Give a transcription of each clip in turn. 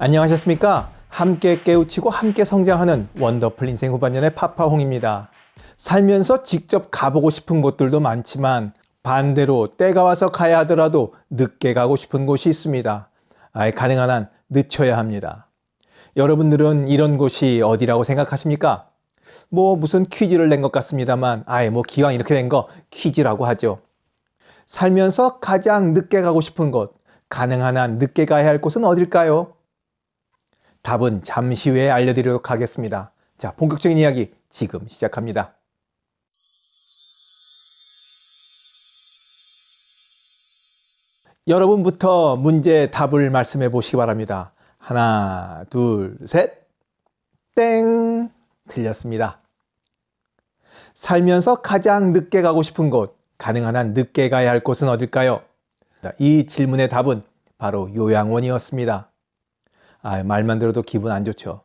안녕하셨습니까? 함께 깨우치고 함께 성장하는 원더풀 인생 후반년의 파파홍입니다. 살면서 직접 가보고 싶은 곳들도 많지만 반대로 때가 와서 가야 하더라도 늦게 가고 싶은 곳이 있습니다. 아예 가능한 한 늦춰야 합니다. 여러분들은 이런 곳이 어디라고 생각하십니까? 뭐 무슨 퀴즈를 낸 것 같습니다만 아예 뭐 기왕 이렇게 된 거 퀴즈라고 하죠. 살면서 가장 늦게 가고 싶은 곳, 가능한 한 늦게 가야 할 곳은 어딜까요? 답은 잠시 후에 알려드리도록 하겠습니다. 자, 본격적인 이야기 지금 시작합니다. 여러분부터 문제 답을 말씀해 보시기 바랍니다. 하나, 둘, 셋. 땡! 틀렸습니다. 살면서 가장 늦게 가고 싶은 곳, 가능한 한 늦게 가야 할 곳은 어딜까요? 이 질문의 답은 바로 요양원이었습니다. 아, 말만 들어도 기분 안 좋죠.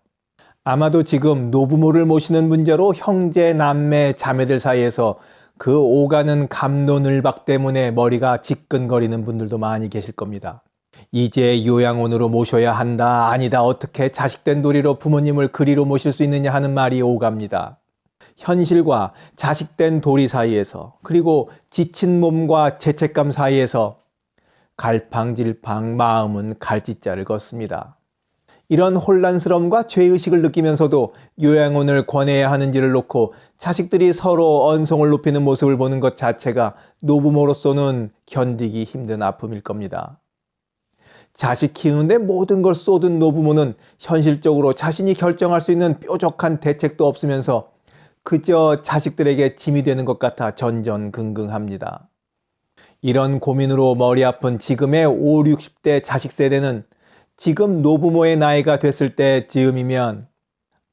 아마도 지금 노부모를 모시는 문제로 형제, 남매, 자매들 사이에서 그 오가는 감론을박 때문에 머리가 지끈거리는 분들도 많이 계실 겁니다. 이제 요양원으로 모셔야 한다, 아니다, 어떻게 자식된 도리로 부모님을 그리로 모실 수 있느냐 하는 말이 오갑니다. 현실과 자식된 도리 사이에서 그리고 지친 몸과 죄책감 사이에서 갈팡질팡 마음은 갈짓자를 걷습니다. 이런 혼란스러움과 죄의식을 느끼면서도 요양원을 권해야 하는지를 놓고 자식들이 서로 언성을 높이는 모습을 보는 것 자체가 노부모로서는 견디기 힘든 아픔일 겁니다. 자식 키우는데 모든 걸 쏟은 노부모는 현실적으로 자신이 결정할 수 있는 뾰족한 대책도 없으면서 그저 자식들에게 짐이 되는 것 같아 전전긍긍합니다. 이런 고민으로 머리 아픈 지금의 5, 60대 자식 세대는 지금 노부모의 나이가 됐을 때 즈음이면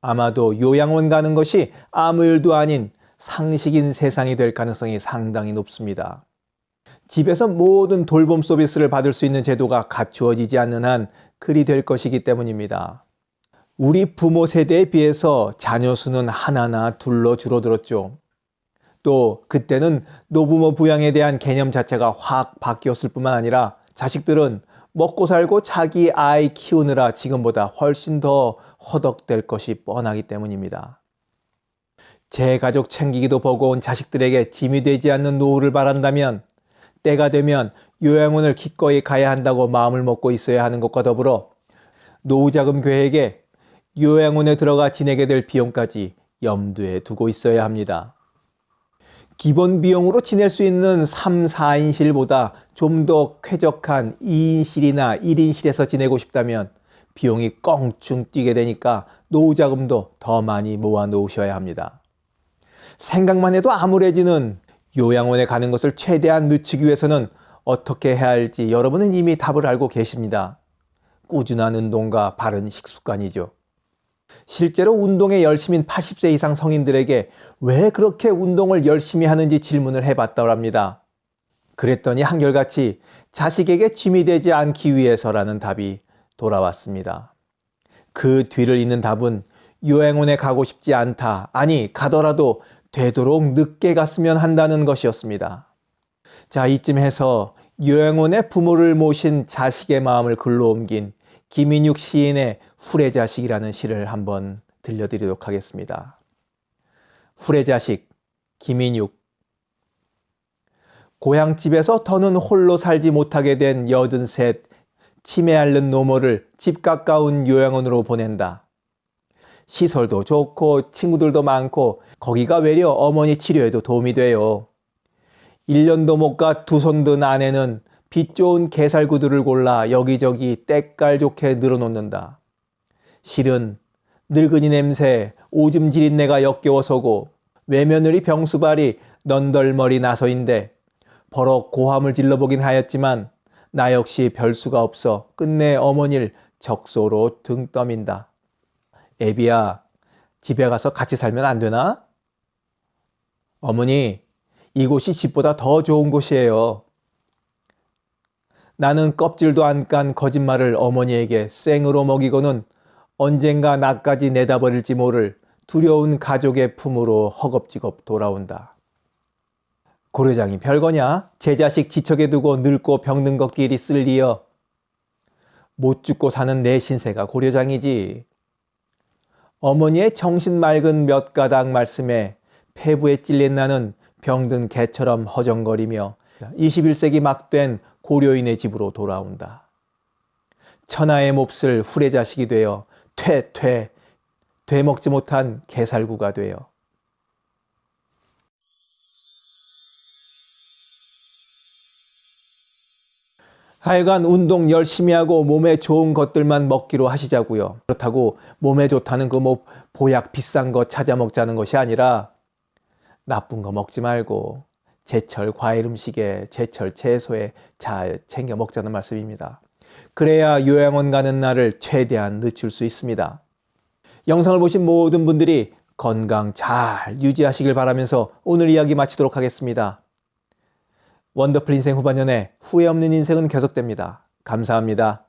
아마도 요양원 가는 것이 아무 일도 아닌 상식인 세상이 될 가능성이 상당히 높습니다. 집에서 모든 돌봄 서비스를 받을 수 있는 제도가 갖추어지지 않는 한 그리 될 것이기 때문입니다. 우리 부모 세대에 비해서 자녀 수는 하나나 둘로 줄어들었죠. 또 그때는 노부모 부양에 대한 개념 자체가 확 바뀌었을 뿐만 아니라 자식들은 먹고 살고 자기 아이 키우느라 지금보다 훨씬 더 허덕될 것이 뻔하기 때문입니다. 제 가족 챙기기도 버거운 자식들에게 짐이 되지 않는 노후를 바란다면 때가 되면 요양원을 기꺼이 가야 한다고 마음을 먹고 있어야 하는 것과 더불어 노후자금 계획에 요양원에 들어가 지내게 될 비용까지 염두에 두고 있어야 합니다. 기본 비용으로 지낼 수 있는 3, 4인실보다 좀 더 쾌적한 2인실이나 1인실에서 지내고 싶다면 비용이 껑충 뛰게 되니까 노후 자금도 더 많이 모아 놓으셔야 합니다. 생각만 해도 암울해지는 요양원에 가는 것을 최대한 늦추기 위해서는 어떻게 해야 할지 여러분은 이미 답을 알고 계십니다. 꾸준한 운동과 바른 식습관이죠. 실제로 운동에 열심인 80세 이상 성인들에게 왜 그렇게 운동을 열심히 하는지 질문을 해봤다고 합니다. 그랬더니 한결같이 자식에게 짐이 되지 않기 위해서라는 답이 돌아왔습니다. 그 뒤를 잇는 답은 요양원에 가고 싶지 않다. 아니, 가더라도 되도록 늦게 갔으면 한다는 것이었습니다. 자, 이쯤 해서 요양원에 부모를 모신 자식의 마음을 글로 옮긴 김인육 시인의 후레자식이라는 시를 한번 들려드리도록 하겠습니다. 후레자식 김인육 고향집에서 더는 홀로 살지 못하게 된 여든 셋 치매 앓는 노모를 집 가까운 요양원으로 보낸다. 시설도 좋고 친구들도 많고 거기가 외려 어머니 치료에도 도움이 돼요. 1년도 못 가 두 손든 아내는 빛 좋은 게살구들을 골라 여기저기 때깔 좋게 늘어놓는다. 실은 늙은이 냄새, 오줌 지린 내가 역겨워서고 외며느리 병수발이 넌덜머리 나서인데 버럭 고함을 질러보긴 하였지만 나 역시 별수가 없어 끝내 어머니를 적소로 등 떠민다. 애비야, 집에 가서 같이 살면 안 되나? 어머니, 이곳이 집보다 더 좋은 곳이에요. 나는 껍질도 안 깐 거짓말을 어머니에게 생으로 먹이고는 언젠가 나까지 내다버릴지 모를 두려운 가족의 품으로 허겁지겁 돌아온다. 고려장이 별거냐? 제 자식 지척에 두고 늙고 병든 것끼리 쓸리여. 못 죽고 사는 내 신세가 고려장이지. 어머니의 정신 맑은 몇 가닥 말씀에 폐부에 찔린 나는 병든 개처럼 허정거리며 21세기 막된 고려인의 집으로 돌아온다. 천하의 몹쓸 후레자식이 되어 퇴퇴 되먹지 못한 개살구가 되어 하여간 운동 열심히 하고 몸에 좋은 것들만 먹기로 하시자고요. 그렇다고 몸에 좋다는 그 뭐 보약 비싼 거 찾아 먹자는 것이 아니라 나쁜 거 먹지 말고 제철 과일 음식에 제철 채소에 잘 챙겨 먹자는 말씀입니다. 그래야 요양원 가는 날을 최대한 늦출 수 있습니다. 영상을 보신 모든 분들이 건강 잘 유지하시길 바라면서 오늘 이야기 마치도록 하겠습니다. 원더풀 인생 후반년에 후회 없는 인생은 계속됩니다. 감사합니다.